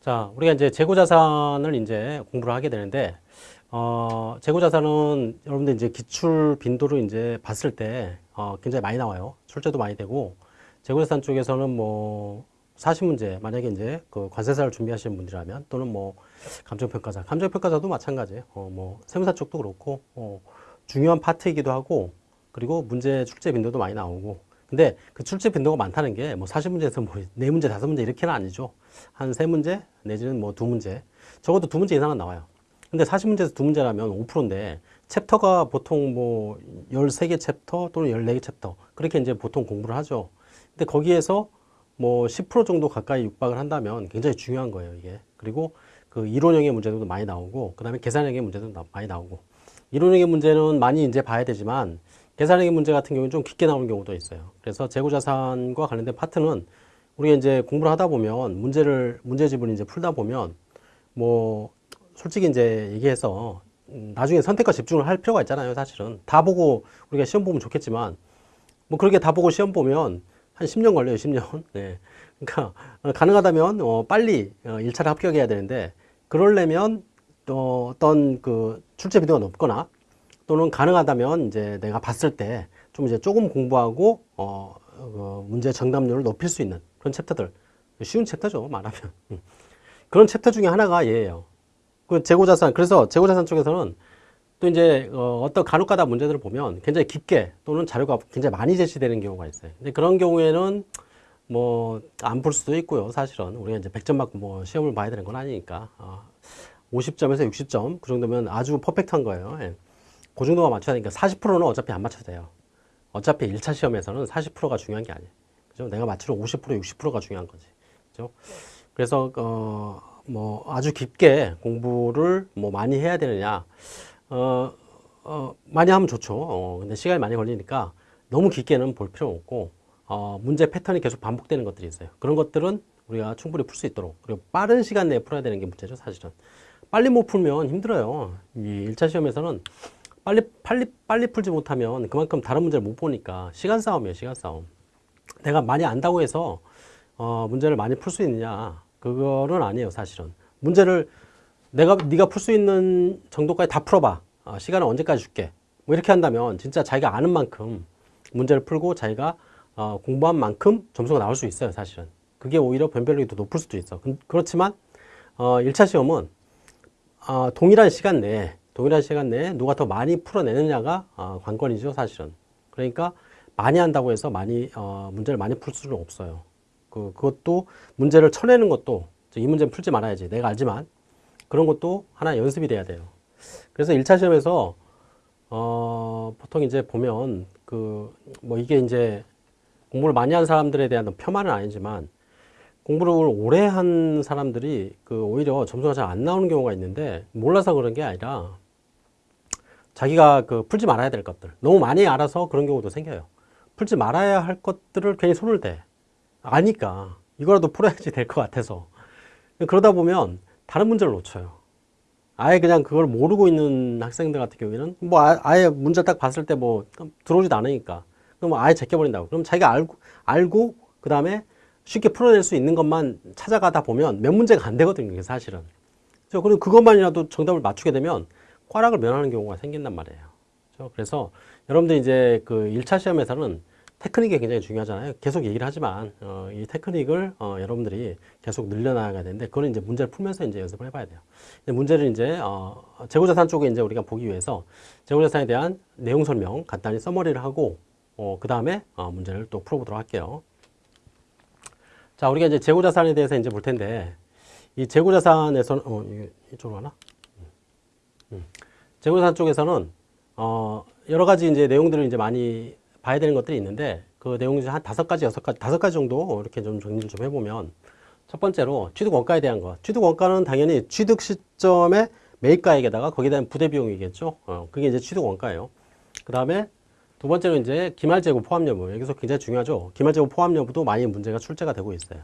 자, 우리가 이제 재고자산을 이제 공부를 하게 되는데, 어, 재고자산은 여러분들 이제 기출 빈도를 이제 봤을 때, 어, 굉장히 많이 나와요. 출제도 많이 되고, 재고자산 쪽에서는 뭐, 40문제, 만약에 이제 그 관세사를 준비하시는 분들이라면, 또는 뭐, 감정평가사, 감정평가사도 마찬가지예요. 어, 뭐, 세무사 쪽도 그렇고, 어, 중요한 파트이기도 하고, 그리고 문제 출제 빈도도 많이 나오고, 근데 그 출제 빈도가 많다는 게뭐 40문제에서 뭐 4문제, 5문제 이렇게는 아니죠. 한 3문제 내지는 뭐 2문제. 적어도 2문제 이상은 나와요. 근데 40문제에서 2문제라면 5%인데 챕터가 보통 뭐 13개 챕터 또는 14개 챕터 그렇게 이제 보통 공부를 하죠. 근데 거기에서 뭐10% 정도 가까이 육박을 한다면 굉장히 중요한 거예요, 이게. 그리고 그 이론형의 문제도 많이 나오고 그다음에 계산형의 문제도 많이 나오고 이론형의 문제는 많이 이제 봐야 되지만 계산형의 문제 같은 경우는 좀 깊게 나오는 경우도 있어요. 그래서 재고자산과 관련된 파트는 우리가 이제 공부를 하다 보면 문제를 문제집을 이제 풀다 보면 뭐 솔직히 이제 얘기해서 음, 나중에 선택과 집중을 할 필요가 있잖아요. 사실은 다 보고 우리가 시험 보면 좋겠지만 뭐 그렇게 다 보고 시험 보면 한 10년 걸려요. 10년. 네. 그러니까 어, 가능하다면 어 빨리 어 1차를 합격해야 되는데 그러려면 또 어떤 그 출제 비도가 높거나 또는 가능하다면 이제 내가 봤을 때 좀 이제 조금 공부하고 어, 어, 문제 정답률을 높일 수 있는 그런 챕터들 쉬운 챕터죠 말하면 음. 그런 챕터 중에 하나가 얘예요. 그 재고자산 그래서 재고자산 쪽에서는 또 이제 어, 어떤 간혹가다 문제들을 보면 굉장히 깊게 또는 자료가 굉장히 많이 제시되는 경우가 있어요. 근데 그런 경우에는 뭐안풀 수도 있고요. 사실은 우리가 이제 100점 맞고 뭐 시험을 봐야 되는 건 아니니까 어, 50점에서 60점 그 정도면 아주 퍼펙트한 거예요. 예. 그 정도가 맞춰야 되니까 40%는 어차피 안 맞춰도 돼요. 어차피 1차 시험에서는 40%가 중요한 게 아니에요. 그죠? 내가 맞추는 50%, 60%가 중요한 거지. 그죠? 그래서, 어, 뭐, 아주 깊게 공부를 뭐 많이 해야 되느냐. 어, 어, 많이 하면 좋죠. 어, 근데 시간이 많이 걸리니까 너무 깊게는 볼 필요 없고, 어, 문제 패턴이 계속 반복되는 것들이 있어요. 그런 것들은 우리가 충분히 풀 수 있도록. 그리고 빠른 시간 내에 풀어야 되는 게 문제죠, 사실은. 빨리 못 풀면 힘들어요. 이 1차 시험에서는 빨리 빨리 빨리 풀지 못하면 그만큼 다른 문제를 못 보니까 시간 싸움이에요 시간 싸움. 내가 많이 안다고 해서 어, 문제를 많이 풀 수 있느냐. 그거는 아니에요 사실은. 문제를 내가 네가 풀 수 있는 정도까지 다 풀어봐. 어, 시간은 언제까지 줄게. 뭐 이렇게 한다면 진짜 자기가 아는 만큼 문제를 풀고 자기가 어, 공부한 만큼 점수가 나올 수 있어요 사실은. 그게 오히려 변별력이 더 높을 수도 있어. 그, 그렇지만 어, 1차 시험은 어, 동일한 시간 내에 동일한 시간 내에 누가 더 많이 풀어내느냐가 어, 관건이죠 사실은. 그러니까 많이 한다고 해서 많이 어, 문제를 많이 풀 수는 없어요. 그, 그것도 문제를 쳐내는 것도 이 문제는 풀지 말아야지. 내가 알지만. 그런 것도 하나 연습이 돼야 돼요. 그래서 1차 시험에서 어, 보통 이제 보면 그 뭐 이게 이제 공부를 많이 한 사람들에 대한 폄하는 아니지만 공부를 오래 한 사람들이 그 오히려 점수가 잘 안 나오는 경우가 있는데 몰라서 그런 게 아니라 자기가 그 풀지 말아야 될 것들. 너무 많이 알아서 그런 경우도 생겨요. 풀지 말아야 할 것들을 괜히 손을 대. 아니까 이거라도 풀어야지 될 것 같아서. 그러다 보면 다른 문제를 놓쳐요. 아예 그냥 그걸 모르고 있는 학생들 같은 경우에는 뭐 아, 예 문제 딱 봤을 때 뭐 들어오지도 않으니까. 그럼 아예 제껴버린다고. 그럼 자기가 알고 알고 그 다음에 쉽게 풀어낼 수 있는 것만 찾아가다 보면 몇 문제가 안 되거든요 사실은. 그럼 그것만이라도 정답을 맞추게 되면 꽈락을 면하는 경우가 생긴단 말이에요. 그렇죠? 그래서 여러분들 이제 그 1차 시험에서는 테크닉이 굉장히 중요하잖아요. 계속 얘기를 하지만 어, 이 테크닉을 어, 여러분들이 계속 늘려나가야 되는데 그거는 이제 문제를 풀면서 이제 연습을 해봐야 돼요. 문제를 이제 어, 재고자산 쪽에 이제 우리가 보기 위해서 재고자산에 대한 내용 설명 간단히 서머리를 하고 어, 그 다음에 어, 문제를 또 풀어보도록 할게요. 자, 우리가 이제 재고자산에 대해서 이제 볼 텐데 이 재고자산에서는 어, 이쪽으로 가나? 재고자산 쪽에서는 어 여러 가지 이제 내용들을 이제 많이 봐야 되는 것들이 있는데 그 내용 중에 한 다섯 가지, 여섯 가지, 다섯 가지 정도 이렇게 좀 정리를 좀 해보면 첫 번째로 취득 원가에 대한 것. 취득 원가는 당연히 취득 시점의 매입가액에다가 거기에 대한 부대 비용이겠죠. 어, 그게 이제 취득 원가예요. 그 다음에 두 번째로 이제 기말 재고 포함 여부. 여기서 굉장히 중요하죠. 기말 재고 포함 여부도 많이 문제가 출제가 되고 있어요.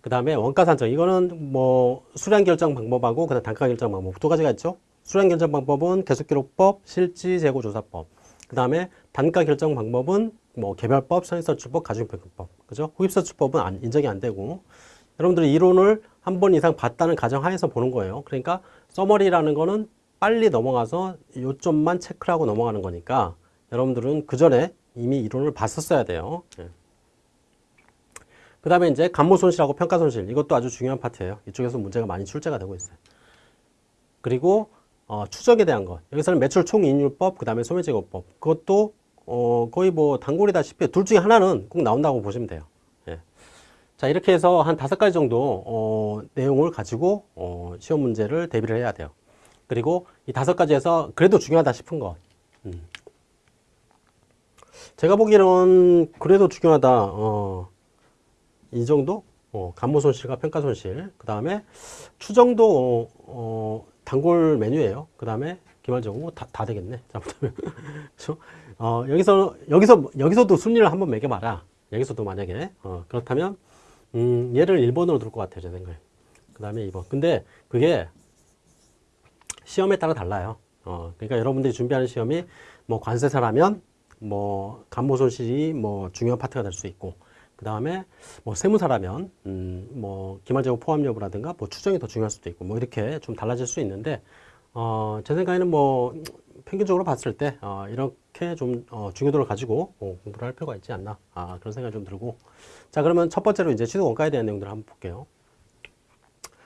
그 다음에 원가 산정. 이거는 뭐 수량 결정 방법하고 그다음 단가 결정 방법 두 가지가 있죠. 수량 결정 방법은 계속기록법, 실지재고조사법. 그 다음에 단가 결정 방법은 뭐 개별법, 선인서출법, 가중평균법. 그죠? 후입서출법은 안, 인정이 안 되고 여러분들이 이론을 한 번 이상 봤다는 가정하에서 보는 거예요. 그러니까 서머리라는 거는 빨리 넘어가서 요점만 체크를 하고 넘어가는 거니까 여러분들은 그 전에 이미 이론을 봤었어야 돼요. 예. 그 다음에 이제 간모 손실하고 평가 손실 이것도 아주 중요한 파트예요. 이쪽에서 문제가 많이 출제가 되고 있어요. 그리고 어, 추적에 대한 것 여기서는 매출 총이익률법 그 다음에 소매제거법 그것도 어, 거의 뭐 단골이다시피 둘 중에 하나는 꼭 나온다고 보시면 돼요. 예. 자 이렇게 해서 한 다섯 가지 정도 어, 내용을 가지고 어, 시험 문제를 대비를 해야 돼요. 그리고 이 다섯 가지에서 그래도 중요하다 싶은 것 음. 제가 보기에는 그래도 중요하다 어, 이 정도 어, 간모 손실과 평가 손실 그 다음에 추정도 어, 어, 단골 메뉴예요. 그 다음에 기말적으로 다, 다 되겠네. 잘못하면. 그렇죠? 어, 여기서, 여기서, 여기서도 순위를 한번 매겨봐라. 여기서도 만약에. 어, 그렇다면, 음, 얘를 1번으로 둘 것 같아요. 제 생각에. 그 다음에 2번. 근데 그게 시험에 따라 달라요. 어, 그러니까 여러분들이 준비하는 시험이 뭐 관세사라면 뭐 간모 손실이 뭐 중요한 파트가 될 수 있고 그 다음에 뭐 세무사라면 음, 뭐 기말재고 포함 여부라든가 뭐 추정이 더 중요할 수도 있고 뭐 이렇게 좀 달라질 수 있는데 어, 제 생각에는 뭐 평균적으로 봤을 때 어, 이렇게 좀 어, 중요도를 가지고 어, 공부를 할 필요가 있지 않나 아, 그런 생각이 좀 들고 자 그러면 첫 번째로 이제 취득 원가에 대한 내용들을 한번 볼게요.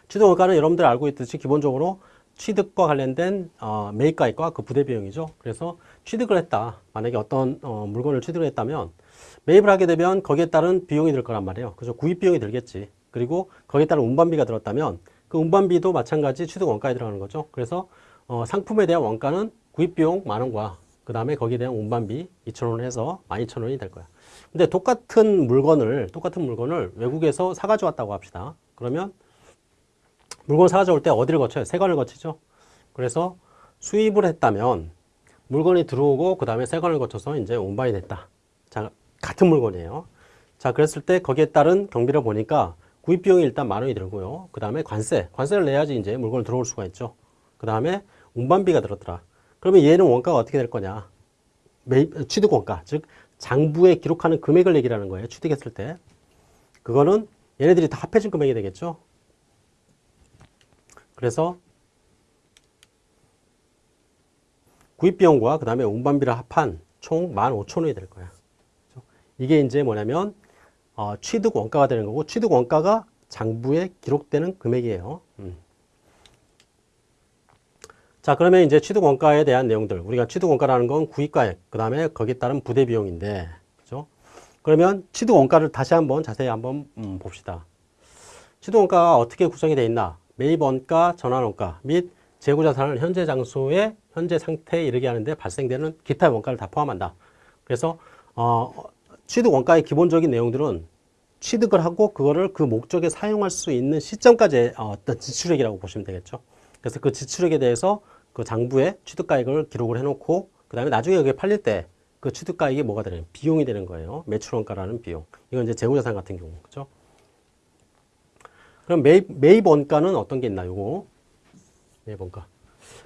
취득 원가는 여러분들 알고 있듯이 기본적으로 취득과 관련된 어, 매입가액과 그 부대 비용이죠. 그래서 취득을 했다. 만약에 어떤 어, 물건을 취득을 했다면 매입을 하게 되면 거기에 따른 비용이 들 거란 말이에요. 그죠? 구입 비용이 들겠지. 그리고 거기에 따른 운반비가 들었다면 그 운반비도 마찬가지 취득 원가에 들어가는 거죠. 그래서 어, 상품에 대한 원가는 구입 비용 만 원과 그 다음에 거기에 대한 운반비 2천 원을 해서 12,000원이 될 거야. 근데 똑같은 물건을 똑같은 물건을 외국에서 사가져 왔다고 합시다. 그러면 물건 사가져 올 때 어디를 거쳐요? 세관을 거치죠. 그래서 수입을 했다면 물건이 들어오고 그 다음에 세관을 거쳐서 이제 운반이 됐다. 자, 같은 물건이에요. 자, 그랬을 때 거기에 따른 경비를 보니까 구입 비용이 일단 만 원이 들고요. 그 다음에 관세, 관세를 내야지 이제 물건을 들어올 수가 있죠. 그 다음에 운반비가 들었더라. 그러면 얘는 원가가 어떻게 될 거냐? 취득 원가, 즉 장부에 기록하는 금액을 얘기하는 거예요. 취득했을 때. 그거는 얘네들이 다 합해진 금액이 되겠죠. 그래서 구입 비용과 그 다음에 운반비를 합한 총 15,000원이 될 거야. 이게 이제 뭐냐면 어, 취득 원가가 되는 거고 취득 원가가 장부에 기록되는 금액이에요. 음. 자 그러면 이제 취득 원가에 대한 내용들 우리가 취득 원가라는 건 구입가액 그 다음에 거기에 따른 부대 비용인데 그죠? 그러면 취득 원가를 다시 한번 자세히 한번 음, 봅시다. 취득 원가가 어떻게 구성이 되어 있나? 매입 원가, 전환 원가 및 재고 자산을 현재 장소에 현재 상태에 이르게 하는데 발생되는 기타 원가를 다 포함한다. 그래서 어, 취득 원가의 기본적인 내용들은 취득을 하고 그거를 그 목적에 사용할 수 있는 시점까지 어떤 지출액이라고 보시면 되겠죠. 그래서 그 지출액에 대해서 그 장부에 취득가액을 기록을 해놓고 그 다음에 나중에 여기 팔릴 때 그 취득가액이 뭐가 되는 비용이 되는 거예요. 매출원가라는 비용. 이건 이제 재고자산 같은 경우 그죠? 그럼 매입, 매입 원가는 어떤 게 있나 요거 매입 원가.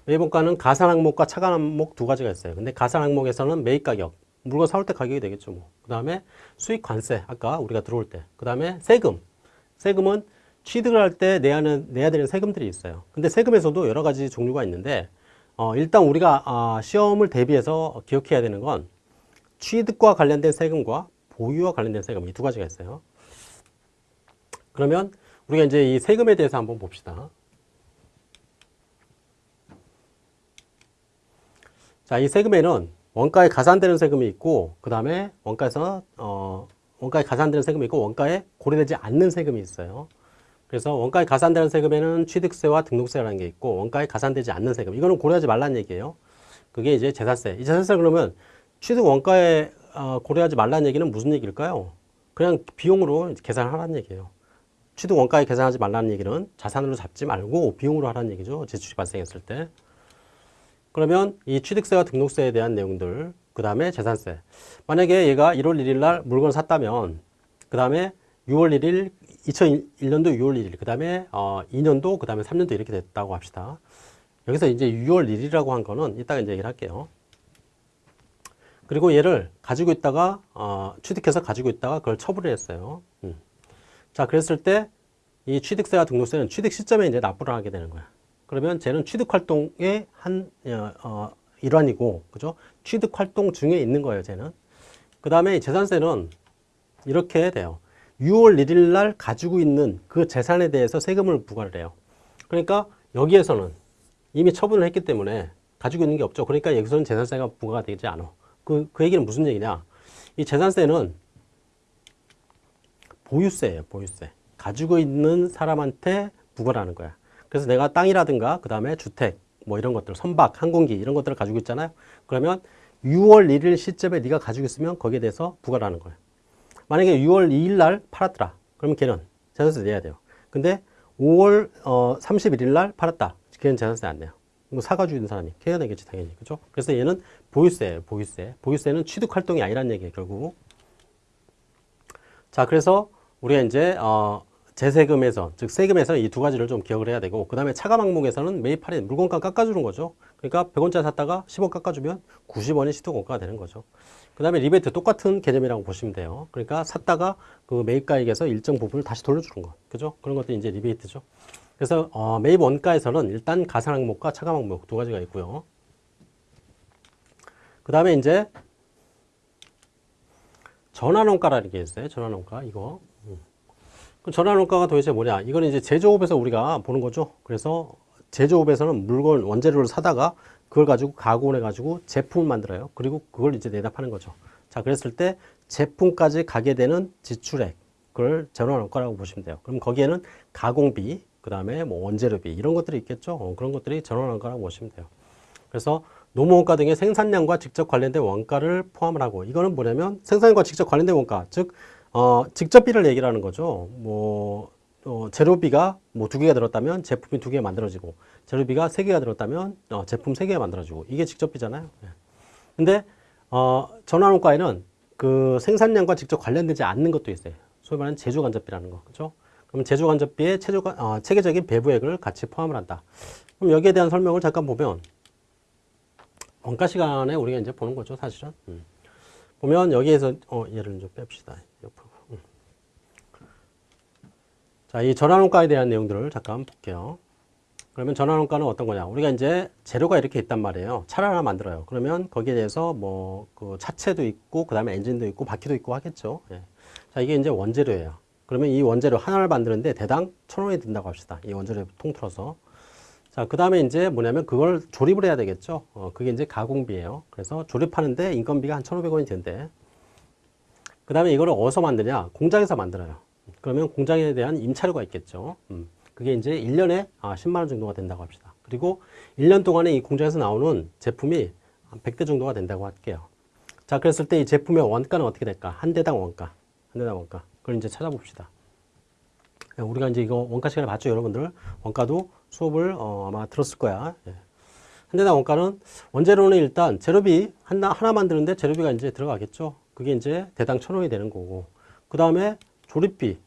매입 원가는 가산 항목과 차감 항목 두 가지가 있어요. 근데 가산 항목에서는 매입 가격 물건 사올 때 가격이 되겠죠. 뭐. 그 다음에 수익 관세 아까 우리가 들어올 때. 그 다음에 세금. 세금은 취득을 할 때 내야, 내야 되는 세금들이 있어요. 근데 세금에서도 여러 가지 종류가 있는데 어, 일단 우리가 아, 시험을 대비해서 기억해야 되는 건 취득과 관련된 세금과 보유와 관련된 세금 이 두 가지가 있어요. 그러면 우리가 이제 이 세금에 대해서 한번 봅시다. 자, 이 세금에는 원가에 가산되는 세금이 있고 그 다음에 원가에서 어, 원가에 가산되는 세금이 있고 원가에 고려되지 않는 세금이 있어요. 그래서 원가에 가산되는 세금에는 취득세와 등록세라는 게 있고 원가에 가산되지 않는 세금 이거는 고려하지 말라는 얘기예요. 그게 이제 재산세. 이 재산세 그러면 취득 원가에 어, 고려하지 말라는 얘기는 무슨 얘기일까요? 그냥 비용으로 계산하라는 얘기예요. 취득 원가에 계산하지 말라는 얘기는 자산으로 잡지 말고 비용으로 하라는 얘기죠. 지출이 발생했을 때. 그러면 이 취득세와 등록세에 대한 내용들, 그 다음에 재산세. 만약에 얘가 1월 1일 날 물건을 샀다면, 그 다음에 6월 1일, 2001년도 6월 1일, 그 다음에 어, 2년도, 그 다음에 3년도 이렇게 됐다고 합시다. 여기서 이제 6월 1일이라고 한 거는 이따가 이제 얘기를 할게요. 그리고 얘를 가지고 있다가 어, 취득해서 가지고 있다가 그걸 처분을 했어요. 음. 자, 그랬을 때 이 취득세와 등록세는 취득 시점에 이제 납부를 하게 되는 거야. 그러면 쟤는 취득 활동의 한 어, 어, 일환이고, 그죠? 취득 활동 중에 있는 거예요, 쟤는. 그 다음에 재산세는 이렇게 돼요. 6월 1일 날 가지고 있는 그 재산에 대해서 세금을 부과를 해요. 그러니까 여기에서는 이미 처분을 했기 때문에 가지고 있는 게 없죠. 그러니까 여기서는 재산세가 부과가 되지 않아. 그, 그 얘기는 무슨 얘기냐? 이 재산세는 보유세예요, 보유세. 가지고 있는 사람한테 부과를 하는 거야. 그래서 내가 땅이라든가 그 다음에 주택 뭐 이런 것들 선박, 항공기 이런 것들을 가지고 있잖아요. 그러면 6월 1일 시점에 네가 가지고 있으면 거기에 대해서 부과를 하는 거예요. 만약에 6월 2일 날 팔았더라. 그러면 걔는 재산세 내야 돼요. 근데 5월 어, 31일 날 팔았다. 걔는 재산세 안 내요. 뭐 사가지고 있는 사람이 걔가 내겠지 당연히 그죠? 그래서 얘는 보유세예요. 보유세. 보유세는 취득 활동이 아니란 얘기예요. 결국. 자 그래서 우리가 이제 어, 재세금에서 즉 세금에서 이 두 가지를 좀 기억을 해야 되고 그 다음에 차감 항목에서는 매입 할인 물건가 깎아주는 거죠. 그러니까 100원짜리 샀다가 10원 깎아주면 90원이 시도공가가 되는 거죠. 그 다음에 리베이트 똑같은 개념이라고 보시면 돼요. 그러니까 샀다가 그 매입가액에서 일정 부분을 다시 돌려주는 거. 그죠? 그런 것도 이제 리베이트죠. 그래서 어, 매입 원가에서는 일단 가산 항목과 차감 항목 두 가지가 있고요. 그 다음에 이제 전환원가라는 게 있어요. 전환원가 이거. 음. 그 전환원가가 도대체 뭐냐? 이거는 이제 제조업에서 우리가 보는 거죠. 그래서 제조업에서는 물건 원재료를 사다가 그걸 가지고 가공을 해가지고 제품을 만들어요. 그리고 그걸 이제 내다 파는 거죠. 자, 그랬을 때 제품까지 가게 되는 지출액, 그걸 전환원가라고 보시면 돼요. 그럼 거기에는 가공비, 그 다음에 뭐 원재료비 이런 것들이 있겠죠. 어, 그런 것들이 전환원가라고 보시면 돼요. 그래서 노무원가 등의 생산량과 직접 관련된 원가를 포함을 하고 이거는 뭐냐면 생산량과 직접 관련된 원가, 즉 어, 직접비를 얘기를 하는 거죠. 뭐 어, 재료비가 뭐 두 개가 들었다면 제품이 두 개 만들어지고 재료비가 세 개가 들었다면 어, 제품 세 개가 만들어지고 이게 직접비잖아요. 예. 근데 어, 전환원가에는 그 생산량과 직접 관련되지 않는 것도 있어요. 소위 말하는 제조간접비라는 거, 그렇죠? 그럼 제조간접비에 체조가, 어, 체계적인 배부액을 같이 포함을 한다. 그럼 여기에 대한 설명을 잠깐 보면 원가 시간에 우리가 이제 보는 거죠, 사실은. 음. 보면 여기에서 어, 얘를 좀 뺍시다. 옆으로. 음. 자, 이 전환원가에 대한 내용들을 잠깐 볼게요. 그러면 전환원가는 어떤 거냐? 우리가 이제 재료가 이렇게 있단 말이에요. 차를 하나 만들어요. 그러면 거기에 대해서 뭐 그 차체도 있고, 그 다음에 엔진도 있고, 바퀴도 있고 하겠죠. 예. 자, 이게 이제 원재료예요. 그러면 이 원재료 하나를 만드는데 대당 천 원이 든다고 합시다. 이 원재료 통틀어서. 자, 그 다음에 이제 뭐냐면 그걸 조립을 해야 되겠죠. 어, 그게 이제 가공비예요. 그래서 조립하는데 인건비가 한 천오백 원이 든대. 그 다음에 이거를 어디서 만드냐? 공장에서 만들어요. 그러면 공장에 대한 임차료가 있겠죠. 음. 그게 이제 1년에 아, 10만 원 정도가 된다고 합시다. 그리고 1년 동안에 이 공장에서 나오는 제품이 한 100대 정도가 된다고 할게요. 자, 그랬을 때 이 제품의 원가는 어떻게 될까? 한 대당 원가. 한 대당 원가. 그걸 이제 찾아봅시다. 우리가 이제 이거 원가 시간에 봤죠, 여러분들. 원가도 수업을 어, 아마 들었을 거야. 예. 한 대당 원가는 원재료는 일단 재료비 하나, 하나 만드는데 재료비가 이제 들어가겠죠. 그게 이제 대당 천 원이 되는 거고. 그 다음에 조립비,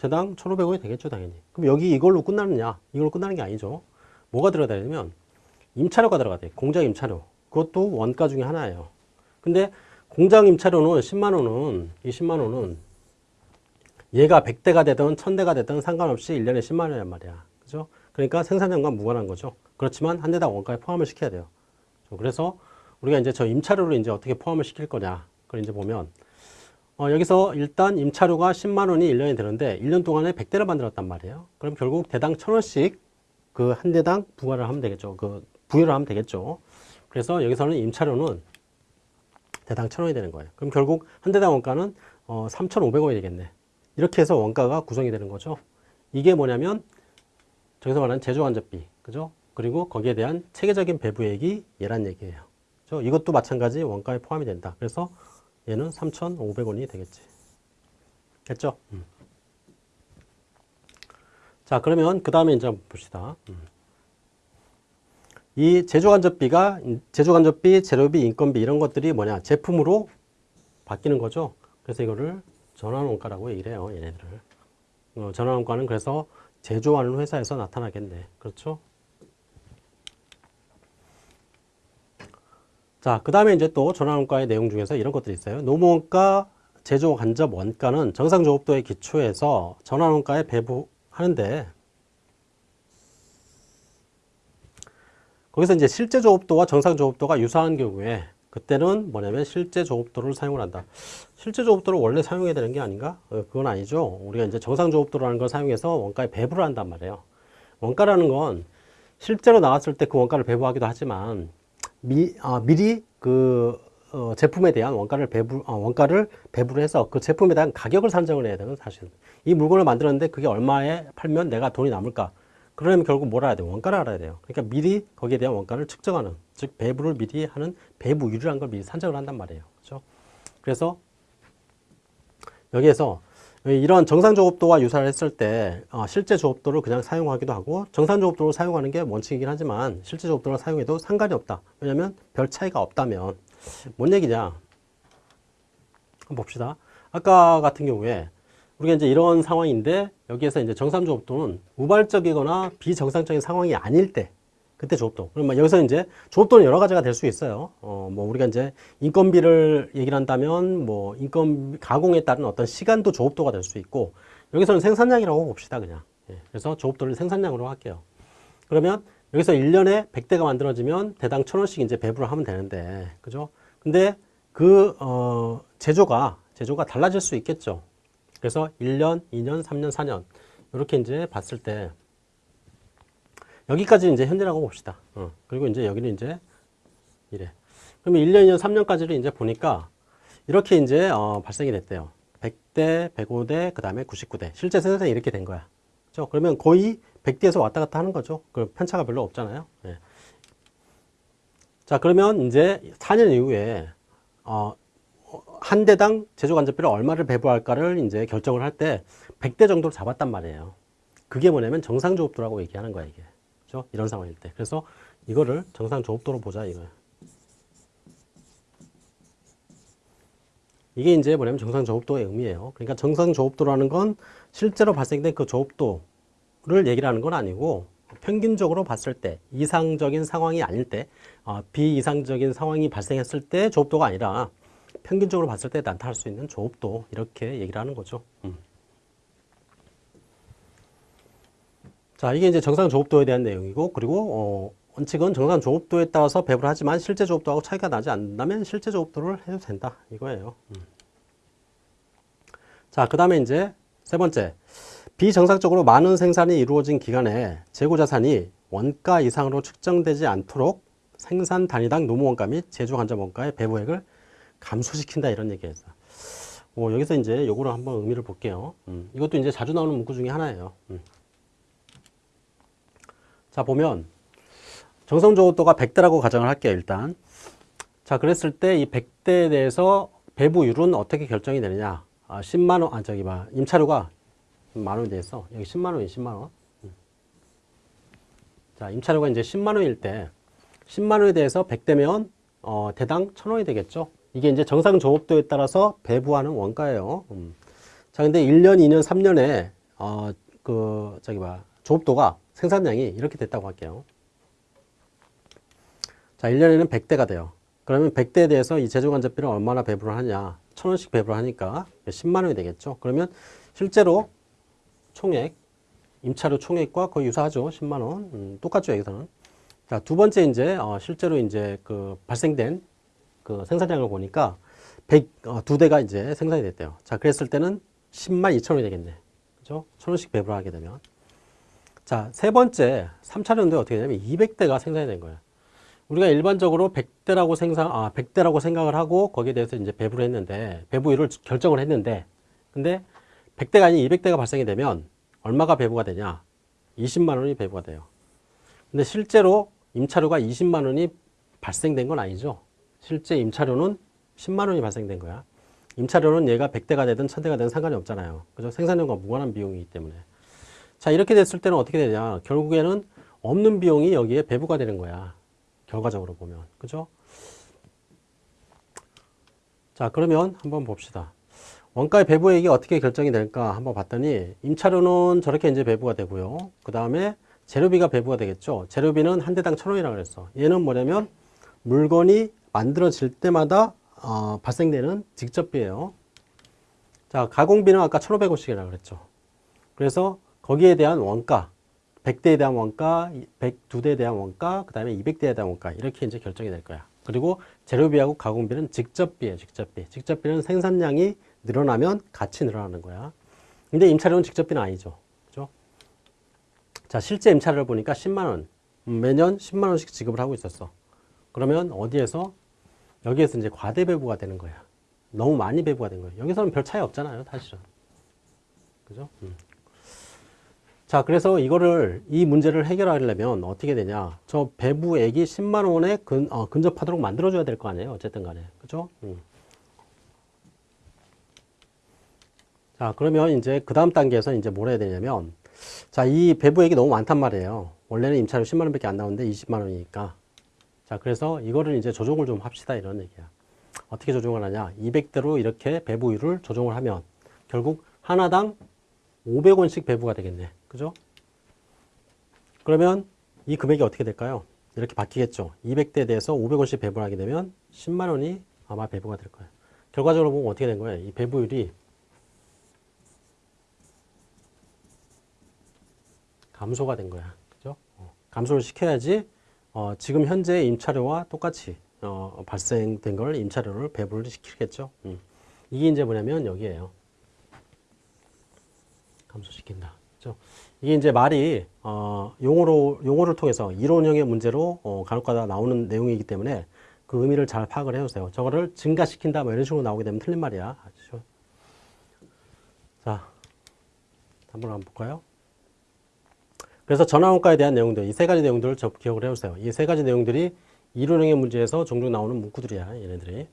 대당 1,500원이 되겠죠, 당연히. 그럼 여기 이걸로 끝나느냐? 이걸로 끝나는 게 아니죠. 뭐가 들어가야 되냐면, 임차료가 들어가야 돼. 공장 임차료. 그것도 원가 중에 하나예요. 근데 공장 임차료는 10만원은, 이 10만원은 얘가 100대가 되든 1000대가 되든 상관없이 1년에 10만원이란 말이야. 그죠? 그러니까 생산량과 무관한 거죠. 그렇지만 한 대당 원가에 포함을 시켜야 돼요. 그래서 우리가 이제 저 임차료를 이제 어떻게 포함을 시킬 거냐. 그걸 이제 보면, 어, 여기서 일단 임차료가 10만 원이 1년이 되는데 1년 동안에 100대를 만들었단 말이에요. 그럼 결국 대당 1000원씩 그 한 대당 부과를 하면 되겠죠. 그 부여를 하면 되겠죠. 그래서 여기서는 임차료는 대당 1000원이 되는 거예요. 그럼 결국 한 대당 원가는 어, 3,500원이 되겠네. 이렇게 해서 원가가 구성이 되는 거죠. 이게 뭐냐면 저기서 말하는 제조간접비, 그죠? 그리고 거기에 대한 체계적인 배부액이 얘란 얘기예요. 그죠? 이것도 마찬가지 원가에 포함이 된다. 그래서 얘는 3,500원이 되겠지. 됐죠? 음. 자, 그러면 그 다음에 이제 봅시다. 음. 이 제조간접비가, 제조간접비, 재료비, 인건비 이런 것들이 뭐냐? 제품으로 바뀌는 거죠. 그래서 이거를 전환원가라고 얘기를 해요, 얘네들을. 어, 전환원가는 그래서 제조하는 회사에서 나타나겠네. 그렇죠? 자, 그 다음에 이제 또 전환원가의 내용 중에서 이런 것들이 있어요. 노무원가, 제조 간접 원가는 정상조업도의 기초에서 전환원가에 배부한 하는데 거기서 이제 실제 조업도와 정상 조업도가 유사한 경우에 그때는 뭐냐면 실제 조업도를 사용을 한다. 실제 조업도를 원래 사용해야 되는 게 아닌가? 어, 그건 아니죠. 우리가 이제 정상 조업도라는 걸 사용해서 원가에 배부를 한단 말이에요. 원가라는 건 실제로 나왔을 때 그 원가를 배부하기도 하지만 미, 아, 미리 그 어, 제품에 대한 원가를 배부 아, 원가를 배부를 해서 그 제품에 대한 가격을 산정을 해야 되는 사실. 이 물건을 만들었는데 그게 얼마에 팔면 내가 돈이 남을까? 그러려면 결국 뭘 알아야 돼요? 원가를 알아야 돼요. 그러니까 미리 거기에 대한 원가를 측정하는, 즉 배부를 미리 하는 배부율이라는 걸 미리 산정을 한단 말이에요. 그렇죠? 그래서 여기에서 이런 정상 조업도와 유사를 했을 때 어, 실제 조업도를 그냥 사용하기도 하고 정상 조업도를 사용하는 게 원칙이긴 하지만 실제 조업도를 사용해도 상관이 없다. 왜냐하면 별 차이가 없다면 뭔 얘기냐? 한번 봅시다. 아까 같은 경우에 우리가 이제 이런 상황인데 여기에서 이제 정상 조업도는 우발적이거나 비정상적인 상황이 아닐 때 그때 조업도. 그러면 여기서 이제 조업도는 여러 가지가 될 수 있어요. 어, 뭐 우리가 이제 인건비를 얘기를 한다면 뭐 인건 가공에 따른 어떤 시간도 조업도가 될 수 있고 여기서는 생산량이라고 봅시다 그냥. 예, 그래서 조업도를 생산량으로 할게요. 그러면 여기서 1년에 100대가 만들어지면 대당 1000원씩 이제 배부를 하면 되는데 그죠? 근데 그 어, 제조가 제조가 달라질 수 있겠죠. 그래서 1년, 2년, 3년, 4년 이렇게 이제 봤을 때 여기까지 이제 현재라고 봅시다. 어. 그리고 이제 여기는 이제 이래. 그러면 1년, 2년, 3년까지를 이제 보니까 이렇게 이제 어, 발생이 됐대요. 100대, 105대, 그 다음에 99대. 실제 생산이 이렇게 된 거야. 그렇죠? 그러면 거의 100대에서 왔다 갔다 하는 거죠. 그 편차가 별로 없잖아요. 예. 자, 그러면 이제 4년 이후에 어, 한 대당 제조간접비를 얼마를 배부할까를 이제 결정을 할 때 100대 정도를 잡았단 말이에요. 그게 뭐냐면 정상조업도라고 얘기하는 거야, 이게. 그죠? 이런 상황일 때. 그래서 이거를 정상 조업도로 보자, 이거야. 이게 이제 뭐냐면 정상조업도의 의미예요. 그러니까 정상조업도라는 건 실제로 발생된 그 조업도를 얘기를 하는 건 아니고 평균적으로 봤을 때 이상적인 상황이 아닐 때 어, 비이상적인 상황이 발생했을 때 조업도가 아니라 평균적으로 봤을 때 나타날 수 있는 조업도 이렇게 얘기를 하는 거죠. 음. 자, 이게 이제 정상 조업도에 대한 내용이고 그리고 어, 원칙은 정상 조업도에 따라서 배부를 하지만 실제 조업도하고 차이가 나지 않는다면 실제 조업도를 해도 된다 이거예요. 음. 자, 그 다음에 이제 세 번째 비정상적으로 많은 생산이 이루어진 기간에 재고 자산이 원가 이상으로 측정되지 않도록 생산 단위당 노무원가 및 제조 간접 원가의 배부액을 감소시킨다 이런 얘기에서 어, 여기서 이제 요거를 한번 의미를 볼게요. 음, 이것도 이제 자주 나오는 문구 중에 하나예요. 음. 자 보면 정성조업도가 100대라고 가정을 할게요 일단. 자 그랬을 때 이 100대에 대해서 배부율은 어떻게 결정이 되느냐? 아, 10만원 아 저기 봐. 임차료가 만원이 돼서 여기 10만원이 10만원. 음. 자 임차료가 이제 10만원일 때 10만원에 대해서 100대면 어, 대당 1000원이 되겠죠? 이게 이제 정상 조업도에 따라서 배부하는 원가예요. 음. 자, 근데 1년, 2년, 3년에 어, 그 저기 봐. 조업도가 생산량이 이렇게 됐다고 할게요. 자, 1년에는 100대가 돼요. 그러면 100대에 대해서 이 제조간접비를 얼마나 배부를 하냐? 1000원씩 배부를 하니까 10만 원이 되겠죠. 그러면 실제로 총액, 임차료 총액과 거의 유사하죠. 10만 원. 음, 똑같죠, 여기서는. 자, 두 번째 이제 어, 실제로 이제 그 발생된 그 생산량을 보니까 100, 어, 두 대가 이제 생산이 됐대요. 자, 그랬을 때는 10만 2천 원이 되겠네. 그죠? 천 원씩 배부를 하게 되면. 자, 세 번째, 3차년도에 어떻게 되냐면 200대가 생산이 된 거예요. 우리가 일반적으로 100대라고 생산, 아, 100대라고 생각을 하고 거기에 대해서 이제 배부를 했는데, 배부율을 결정을 했는데, 근데 100대가 아닌 200대가 발생이 되면 얼마가 배부가 되냐? 20만 원이 배부가 돼요. 근데 실제로 임차료가 20만 원이 발생된 건 아니죠. 실제 임차료는 10만 원이 발생된 거야. 임차료는 얘가 100대가 되든 1000대가 되든 상관이 없잖아요. 그죠? 생산량과 무관한 비용이기 때문에. 자, 이렇게 됐을 때는 어떻게 되냐. 결국에는 없는 비용이 여기에 배부가 되는 거야. 결과적으로 보면. 그죠? 자, 그러면 한번 봅시다. 원가의 배부액이 어떻게 결정이 될까 한번 봤더니 임차료는 저렇게 이제 배부가 되고요. 그 다음에 재료비가 배부가 되겠죠. 재료비는 한 대당 천 원이라고 그랬어. 얘는 뭐냐면 물건이 만들어질 때마다 어, 발생되는 직접비예요. 자, 가공비는 아까 1,500원씩이라고 그랬죠. 그래서 거기에 대한 원가, 100대에 대한 원가, 102대에 대한 원가, 그 다음에 200대에 대한 원가 이렇게 이제 결정이 될 거야. 그리고 재료비하고 가공비는 직접비예요. 직접비. 직접비는 생산량이 늘어나면 같이 늘어나는 거야. 근데 임차료는 직접비는 아니죠. 그죠? 자, 실제 임차료를 보니까 10만 원. 음, 매년 10만 원씩 지급을 하고 있었어. 그러면 어디에서 여기에서 이제 과대 배부가 되는 거야. 너무 많이 배부가 된 거예요. 여기서는 별 차이 없잖아요, 사실은. 그죠? 음. 자, 그래서 이거를, 이 문제를 해결하려면 어떻게 되냐. 저 배부액이 10만 원에 근, 어, 근접하도록 만들어 줘야 될 거 아니에요. 어쨌든 간에. 그죠? 음. 자, 그러면 이제 그 다음 단계에서 이제 뭘 해야 되냐면, 자, 이 배부액이 너무 많단 말이에요. 원래는 임차료 10만 원 밖에 안 나오는데 20만 원이니까. 자, 그래서 이거를 이제 조정을 좀 합시다. 이런 얘기야. 어떻게 조정을 하냐. 200대로 이렇게 배부율을 조정을 하면 결국 하나당 500원씩 배부가 되겠네. 그죠? 그러면 이 금액이 어떻게 될까요? 이렇게 바뀌겠죠. 200대에 대해서 500원씩 배부를 하게 되면 10만 원이 아마 배부가 될 거예요. 결과적으로 보면 어떻게 된 거예요? 이 배부율이 감소가 된 거야. 그죠? 어, 감소를 시켜야지 어, 지금 현재 임차료와 똑같이 어, 발생된 걸 임차료를 배부를 시키겠죠. 음. 이게 이제 뭐냐면 여기에요. 감소시킨다. 그죠? 이게 이제 말이 어, 용어로 용어를 통해서 이론형의 문제로 어, 간혹가다 나오는 내용이기 때문에 그 의미를 잘 파악을 해주세요. 저거를 증가시킨다 뭐 이런 식으로 나오게 되면 틀린 말이야. 아시죠? 자, 한번 한번 볼까요? 그래서 전화원가에 대한 내용들, 이 세 가지 내용들을 저 기억을 해주세요. 이 세 가지 내용들이 이론형의 문제에서 종종 나오는 문구들이야, 얘네들이.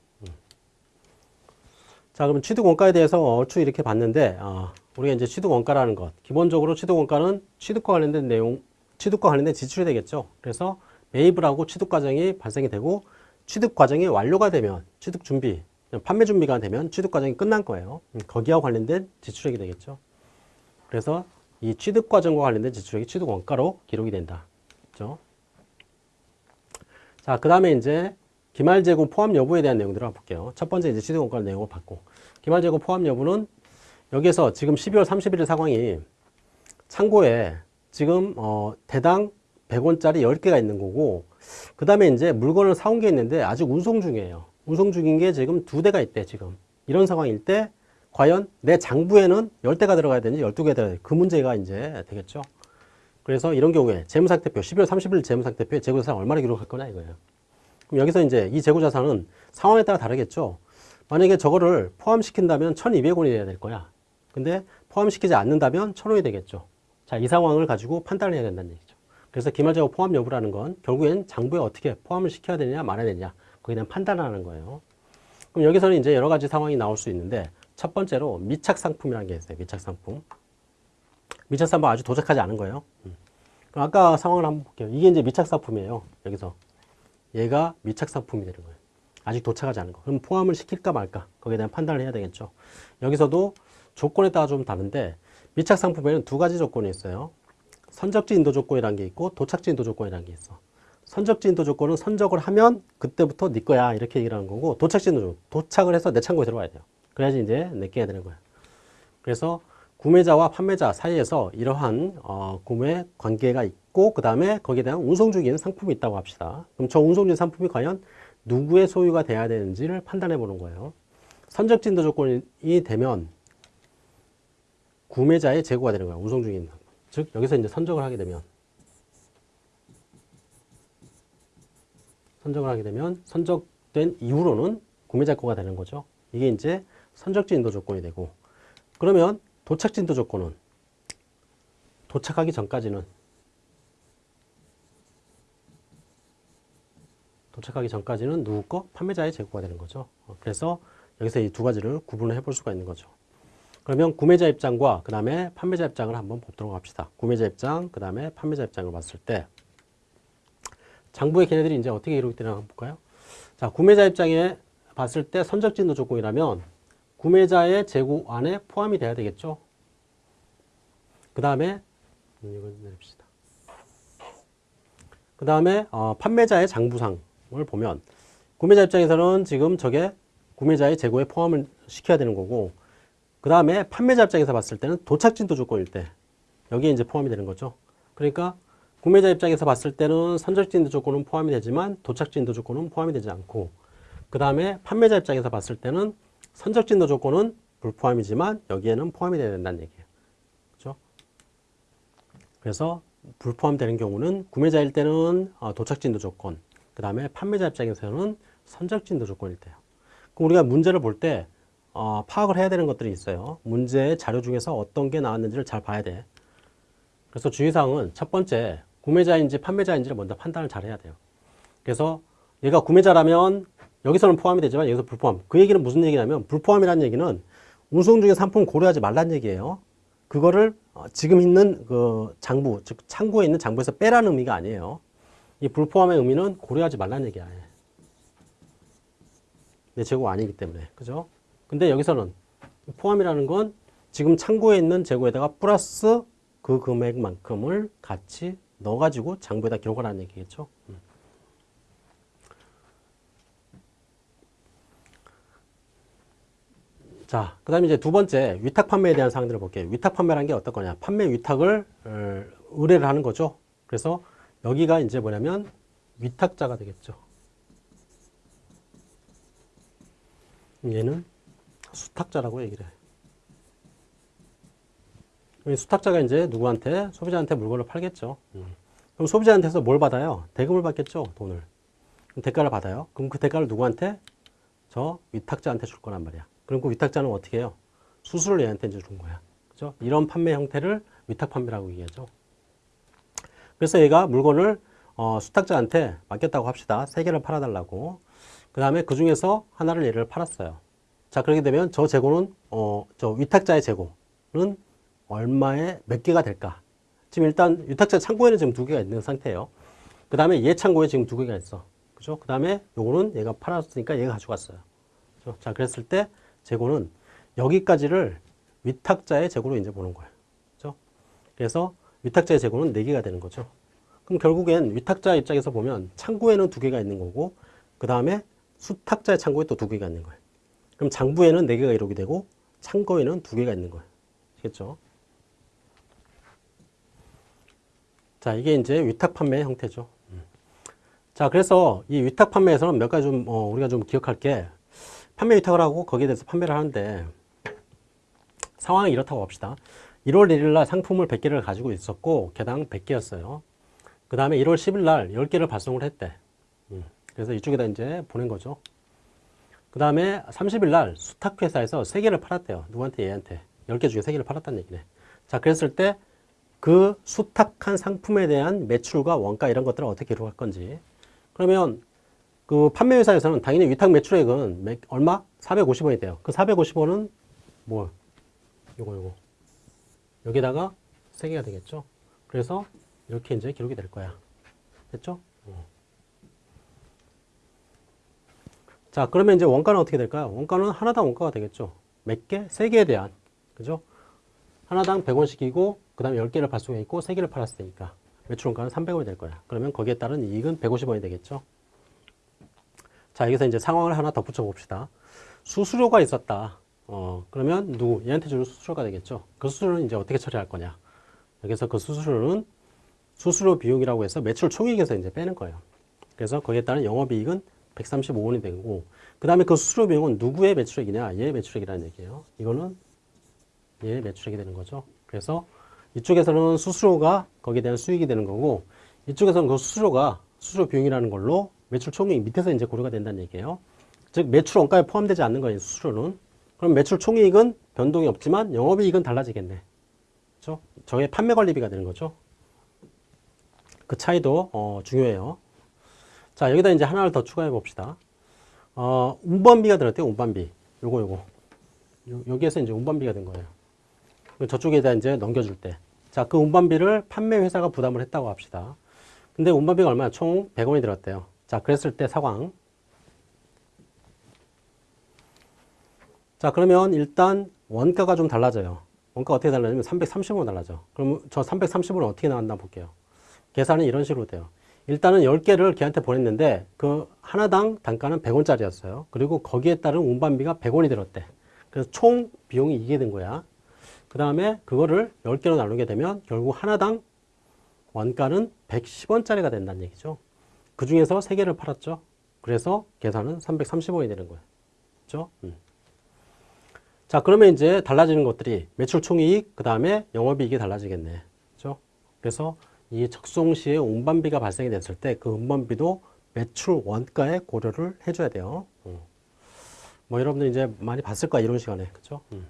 음. 자, 그러면 취득원가에 대해서 얼추 이렇게 봤는데, 어, 우리가 이제 취득원가라는 것. 기본적으로 취득원가는 취득과 관련된 내용, 취득과 관련된 지출이 되겠죠. 그래서 매입을 하고 취득 과정이 발생이 되고, 취득 과정이 완료가 되면, 취득 준비, 판매 준비가 되면 취득 과정이 끝난 거예요. 음, 거기와 관련된 지출액이 되겠죠. 그래서 이 취득 과정과 관련된 지출액이 취득 원가로 기록이 된다. 그죠? 자, 그 다음에 이제 기말 재고 포함 여부에 대한 내용들을 볼게요. 첫 번째 이제 취득 원가 내용을 받고 기말 재고 포함 여부는 여기서 지금 12월 31일 상황이 창고에 지금 어 대당 100원짜리 10개가 있는 거고 그 다음에 이제 물건을 사온 게 있는데 아직 운송 중이에요. 운송 중인 게 지금 두 대가 있대 지금. 이런 상황일 때 과연 내 장부에는 10대가 들어가야 되는지 12개가 들어가야 그 문제가 이제 되겠죠. 그래서 이런 경우에 재무상태표 12월 30일 재무상태표에 재고자산 얼마나 기록할 거냐 이거예요. 그럼 여기서 이제 이 재고자산은 상황에 따라 다르겠죠. 만약에 저거를 포함시킨다면 1200원이 돼야 될 거야. 근데 포함시키지 않는다면 1000원이 되겠죠. 자, 이 상황을 가지고 판단을 해야 된다는 얘기죠. 그래서 기말재고 포함 여부라는 건 결국엔 장부에 어떻게 포함을 시켜야 되느냐 말아야 되느냐 거기에 대한 판단을 하는 거예요. 그럼 여기서는 이제 여러 가지 상황이 나올 수 있는데 첫 번째로 미착 상품이라는 게 있어요. 미착 상품. 미착 상품 아주 도착하지 않은 거예요. 음. 그럼 아까 상황을 한번 볼게요. 이게 이제 미착 상품이에요. 여기서 얘가 미착 상품이 되는 거예요. 아직 도착하지 않은 거. 그럼 포함을 시킬까 말까? 거기에 대한 판단을 해야 되겠죠. 여기서도 조건에 따라 좀 다른데 미착 상품에는 두 가지 조건이 있어요. 선적지 인도 조건이라는 게 있고 도착지 인도 조건이라는 게 있어. 선적지 인도 조건은 선적을 하면 그때부터 네 거야 이렇게 얘기를 하는 거고 도착지 인도 조건 도착을 해서 내 창고에 들어와야 돼요. 그래야지 이제 내게 되는 거야. 그래서 구매자와 판매자 사이에서 이러한 어, 구매 관계가 있고 그 다음에 거기에 대한 운송 중인 상품이 있다고 합시다. 그럼 저 운송 중인 상품이 과연 누구의 소유가 돼야 되는지를 판단해 보는 거예요. 선적 진도 조건이 되면 구매자의 재고가 되는 거야. 운송 중인 즉 여기서 이제 선적을 하게 되면 선적을 하게 되면 선적된 이후로는 구매자 거가 되는 거죠. 이게 이제 선적지 인도 조건이 되고 그러면 도착지 인도 조건은 도착하기 전까지는 도착하기 전까지는 누구 거? 판매자의 재고가 되는 거죠. 어, 그래서 여기서 이 두 가지를 구분을 해볼 수가 있는 거죠. 그러면 구매자 입장과 그 다음에 판매자 입장을 한번 보도록 합시다. 구매자 입장, 그 다음에 판매자 입장을 봤을 때 장부의 걔네들이 이제 어떻게 기록이 되나 한번 볼까요? 자, 구매자 입장에 봤을 때 선적진도 조건이라면 구매자의 재고 안에 포함이 돼야 되겠죠. 그 다음에 음, 이걸 내립시다. 그 다음에 어, 판매자의 장부상을 보면 구매자 입장에서는 지금 저게 구매자의 재고에 포함을 시켜야 되는 거고 그 다음에 판매자 입장에서 봤을 때는 도착진도 조건일 때 여기에 이제 포함이 되는 거죠. 그러니까 구매자 입장에서 봤을 때는 선적지 인도 조건은 포함이 되지만 도착지 인도 조건은 포함이 되지 않고 그 다음에 판매자 입장에서 봤을 때는 선적지 인도 조건은 불포함이지만 여기에는 포함이 돼야 된다는 얘기예요. 그렇죠? 그래서 불포함되는 경우는 구매자일 때는 어, 도착지 인도 조건, 그 다음에 판매자 입장에서는 선적지 인도 조건일 때요. 그럼 우리가 문제를 볼때 어, 파악을 해야 되는 것들이 있어요. 문제의 자료 중에서 어떤 게 나왔는지를 잘 봐야 돼. 그래서 주의사항은 첫 번째, 구매자인지 판매자인지를 먼저 판단을 잘 해야 돼요. 그래서 얘가 구매자라면 여기서는 포함이 되지만 여기서 불포함. 그 얘기는 무슨 얘기냐면 불포함이라는 얘기는 운송 중에 상품 고려하지 말라는 얘기예요. 그거를 어, 지금 있는 그 장부, 즉 창고에 있는 장부에서 빼라는 의미가 아니에요. 이 불포함의 의미는 고려하지 말라는 얘기야. 내 재고가 아니기 때문에. 그죠? 근데 여기서는 포함이라는 건 지금 창고에 있는 재고에다가 플러스 그 금액만큼을 같이 넣어가지고 장부에다 기록하라는 얘기겠죠. 음. 자, 그 다음에 이제 두 번째 위탁 판매에 대한 사항들을 볼게요. 위탁 판매라는 게 어떤 거냐. 판매 위탁을 어, 의뢰를 하는 거죠. 그래서 여기가 이제 뭐냐면 위탁자가 되겠죠. 얘는 수탁자라고 얘기를 해요. 이 수탁자가 이제 누구한테 소비자한테 물건을 팔겠죠. 음. 그럼 소비자한테서 뭘 받아요? 대금을 받겠죠. 돈을. 대가를 받아요. 그럼 그 대가를 누구한테? 저 위탁자한테 줄 거란 말이야. 그럼 그 위탁자는 어떻게 해요? 수수료를 얘한테 이제 준 거야. 그죠? 이런 판매 형태를 위탁 판매라고 얘기하죠. 그래서 얘가 물건을 어, 수탁자한테 맡겼다고 합시다. 세 개를 팔아달라고. 그 다음에 그 중에서 하나를 얘를 팔았어요. 자, 그렇게 되면 저 재고는, 어, 저 위탁자의 재고는 얼마에 몇 개가 될까? 지금 일단 위탁자 창고에는 지금 두 개가 있는 상태예요. 그 다음에 얘 창고에 지금 두 개가 있어. 그죠? 그 다음에 요거는 얘가 팔았으니까 얘가 가져갔어요. 그죠? 자, 그랬을 때 재고는 여기까지를 위탁자의 재고로 이제 보는 거예요. 그죠? 그래서 위탁자의 재고는 네 개가 되는 거죠. 그럼 결국엔 위탁자 입장에서 보면 창고에는 두 개가 있는 거고 그 다음에 수탁자의 창고에 또두 개가 있는 거예요. 그럼 장부에는 네 개가 이렇게 되고 창고에는 두 개가 있는 거예요. 아시겠죠? 자, 이게 이제 위탁 판매 형태죠. 음. 자, 그래서 이 위탁 판매에서는 몇 가지 좀 어, 우리가 좀 기억할 게 판매 위탁을 하고 거기에 대해서 판매를 하는데 상황이 이렇다고 합시다. 1월 1일 날 상품을 100개를 가지고 있었고 개당 100개였어요. 그 다음에 1월 10일 날 10개를 발송을 했대. 음. 그래서 이쪽에다 이제 보낸 거죠. 그 다음에 30일 날 수탁회사에서 3개를 팔았대요. 누구한테? 얘한테. 10개 중에 3개를 팔았다는 얘기네. 자, 그랬을 때 그 수탁한 상품에 대한 매출과 원가 이런 것들을 어떻게 기록할 건지. 그러면 그 판매 회사에서는 당연히 위탁 매출액은 매, 얼마? 450원이 돼요. 그 450원은 뭐? 요거, 요거. 여기다가 3개가 되겠죠. 그래서 이렇게 이제 기록이 될 거야. 됐죠? 어. 자, 그러면 이제 원가는 어떻게 될까요? 원가는 하나당 원가가 되겠죠. 몇 개? 세 개에 대한. 그죠? 하나당 100원씩이고, 그 다음에 10개를 발송해 있고, 3개를 팔았으니까. 매출 원가는 300원이 될 거야. 그러면 거기에 따른 이익은 150원이 되겠죠. 자, 여기서 이제 상황을 하나 덧붙여 봅시다. 수수료가 있었다. 어, 그러면 누구? 얘한테 주는 수수료가 되겠죠. 그 수수료는 이제 어떻게 처리할 거냐. 여기서 그 수수료는 수수료 비용이라고 해서 매출 총액에서 이제 빼는 거예요. 그래서 거기에 따른 영업이익은 135원이 되고, 그 다음에 그 수수료 비용은 누구의 매출액이냐? 얘의 매출액이라는 얘기예요. 이거는 얘의 매출액이 되는 거죠. 그래서 이쪽에서는 수수료가 거기에 대한 수익이 되는 거고, 이쪽에서는 그 수수료가 수수료 비용이라는 걸로 매출 총액 밑에서 이제 고려가 된다는 얘기예요. 즉 매출 원가에 포함되지 않는 거예요. 수수료는. 그럼 매출 총이익은 변동이 없지만 영업이익은 달라지겠네. 그렇죠? 저게 판매 관리비가 되는 거죠. 그 차이도 어, 중요해요. 자 여기다 이제 하나를 더 추가해 봅시다. 어, 운반비가 들었대요. 운반비. 요거 요거. 요, 여기에서 이제 운반비가 된 거예요. 저쪽에다 이제 넘겨줄 때. 자, 그 운반비를 판매 회사가 부담을 했다고 합시다. 근데 운반비가 얼마야? 총 100원이 들었대요. 자, 그랬을 때 상황. 자, 그러면 일단 원가가 좀 달라져요. 원가 어떻게 달라지면 330원 달라져. 그럼 저 330원은 어떻게 나왔나 볼게요. 계산은 이런 식으로 돼요. 일단은 10개를 걔한테 보냈는데 그 하나당 단가는 100원짜리였어요. 그리고 거기에 따른 운반비가 100원이 들었대. 그래서 총 비용이 이게 된 거야. 그 다음에 그거를 10개로 나누게 되면 결국 하나당 원가는 110원짜리가 된다는 얘기죠. 그 중에서 3개를 팔았죠. 그래서 계산은 335원이 되는 거예요. 그죠? 음. 자, 그러면 이제 달라지는 것들이 매출 총이익, 그 다음에 영업이익이 달라지겠네. 그죠? 그래서 이 적송 시에 운반비가 발생이 됐을 때 그 운반비도 매출 원가에 고려를 해줘야 돼요. 음. 뭐 여러분들 이제 많이 봤을 거야, 이런 시간에. 그죠? 음.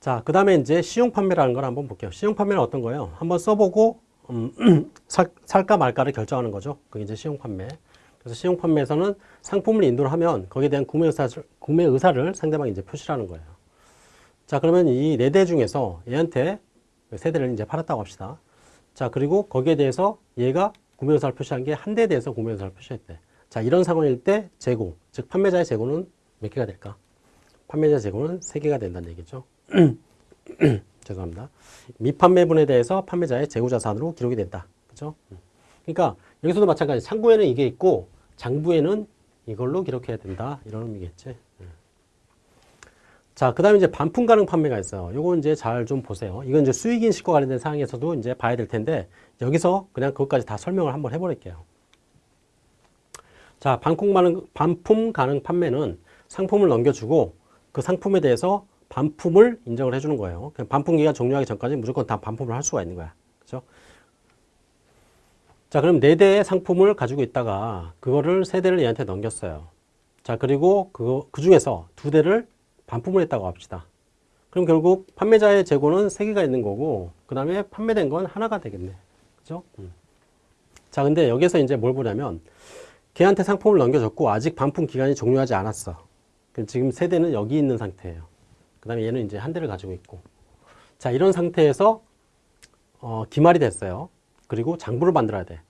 자, 그 다음에 이제 시용 판매라는 걸 한번 볼게요. 시용 판매는 어떤 거예요? 한번 써보고, 음, 살, 살까 말까를 결정하는 거죠. 그게 이제 시용 판매. 그래서 시용 판매에서는 상품을 인도를 하면 거기에 대한 구매 의사를, 구매 의사를 상대방이 이제 표시하는 거예요. 자, 그러면 이 네 대 중에서 얘한테 세 대를 이제 팔았다고 합시다. 자, 그리고 거기에 대해서 얘가 구매 의사를 표시한 게 한 대에 대해서 구매 의사를 표시했대. 자, 이런 상황일 때 재고, 즉 판매자의 재고는 몇 개가 될까? 판매자 재고는 세 개가 된다는 얘기죠. 죄송합니다. 미판매분에 대해서 판매자의 재고자산으로 기록이 된다. 그죠? 그러니까 여기서도 마찬가지. 상부에는 이게 있고 장부에는 이걸로 기록해야 된다. 이런 의미겠지. 자, 그 다음에 이제 반품 가능 판매가 있어요. 요거 이제 잘 좀 보세요. 이건 이제 수익 인식과 관련된 사항에서도 이제 봐야 될 텐데 여기서 그냥 그것까지 다 설명을 한번 해버릴게요. 자, 반품 가능, 반품 가능 판매는 상품을 넘겨주고 그 상품에 대해서 반품을 인정을 해주는 거예요. 반품 기간 종료하기 전까지 무조건 다 반품을 할 수가 있는 거야. 그죠? 자, 그럼 네 대의 상품을 가지고 있다가 그거를 세 대를 얘한테 넘겼어요. 자, 그리고 그, 그 중에서 두 대를 반품을 했다고 합시다. 그럼 결국 판매자의 재고는 세 개가 있는 거고, 그 다음에 판매된 건 하나가 되겠네. 그죠? 음. 자, 근데 여기서 이제 뭘 보냐면, 걔한테 상품을 넘겨줬고, 아직 반품 기간이 종료하지 않았어. 지금 세 대는 여기 있는 상태예요. 그 다음에 얘는 이제 한 대를 가지고 있고. 자, 이런 상태에서, 어, 기말이 됐어요. 그리고 장부를 만들어야 돼.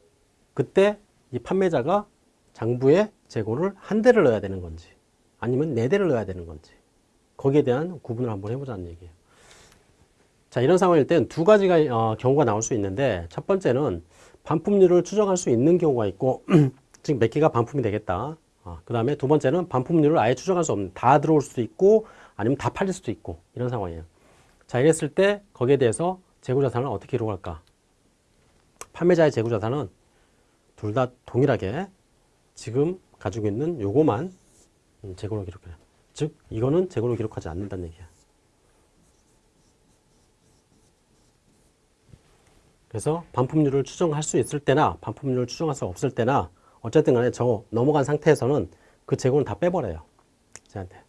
그때 이 판매자가 장부에 재고를 한 대를 넣어야 되는 건지, 아니면 네 대를 넣어야 되는 건지. 거기에 대한 구분을 한번 해보자는 얘기예요. 자, 이런 상황일 땐 두 가지가 어, 경우가 나올 수 있는데 첫 번째는 반품률을 추정할 수 있는 경우가 있고 즉몇 개가 반품이 되겠다. 어, 그 다음에 두 번째는 반품률을 아예 추정할 수 없는 다 들어올 수도 있고 아니면 다 팔릴 수도 있고 이런 상황이에요. 자, 이랬을 때 거기에 대해서 재고자산을 어떻게 기록할까? 판매자의 재고자산은 둘 다 동일하게 지금 가지고 있는 요거만 음, 재고로 기록해요. 즉 이거는 재고로 기록하지 않는다는 얘기야. 그래서 반품률을 추정할 수 있을 때나 반품률을 추정할 수 없을 때나 어쨌든 간에 저 넘어간 상태에서는 그 재고는 다 빼버려요. 저한테.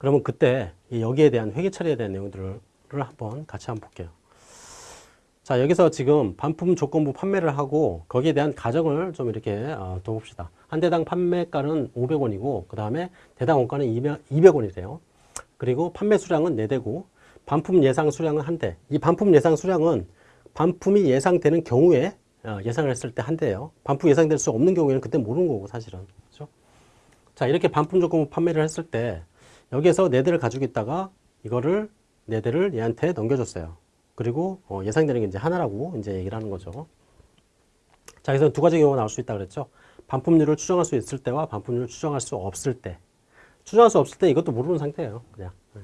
그러면 그때 여기에 대한 회계 처리에 대한 내용들을 한번 같이 한번 볼게요. 자, 여기서 지금 반품 조건부 판매를 하고 거기에 대한 가정을 좀 이렇게 어, 둬봅시다. 한 대당 판매가는 500원이고 그 다음에 대당 원가는 200 원이래요. 그리고 판매 수량은 4대고 반품 예상 수량은 한 대. 이 반품 예상 수량은 반품이 예상되는 경우에 어, 예상을 했을 때 한 대예요. 반품 예상될 수 없는 경우에는 그때 모르는 거고 사실은. 그렇죠? 자, 이렇게 반품 조건부 판매를 했을 때 여기에서 4대를 가지고 있다가 이거를 4대를 얘한테 넘겨줬어요. 그리고 어, 예상되는 게 이제 하나라고 이제 얘기를 하는 거죠. 자, 그래서 두 가지 경우가 나올 수 있다 그랬죠. 반품률을 추정할 수 있을 때와 반품률을 추정할 수 없을 때. 추정할 수 없을 때 이것도 모르는 상태예요. 그냥. 네.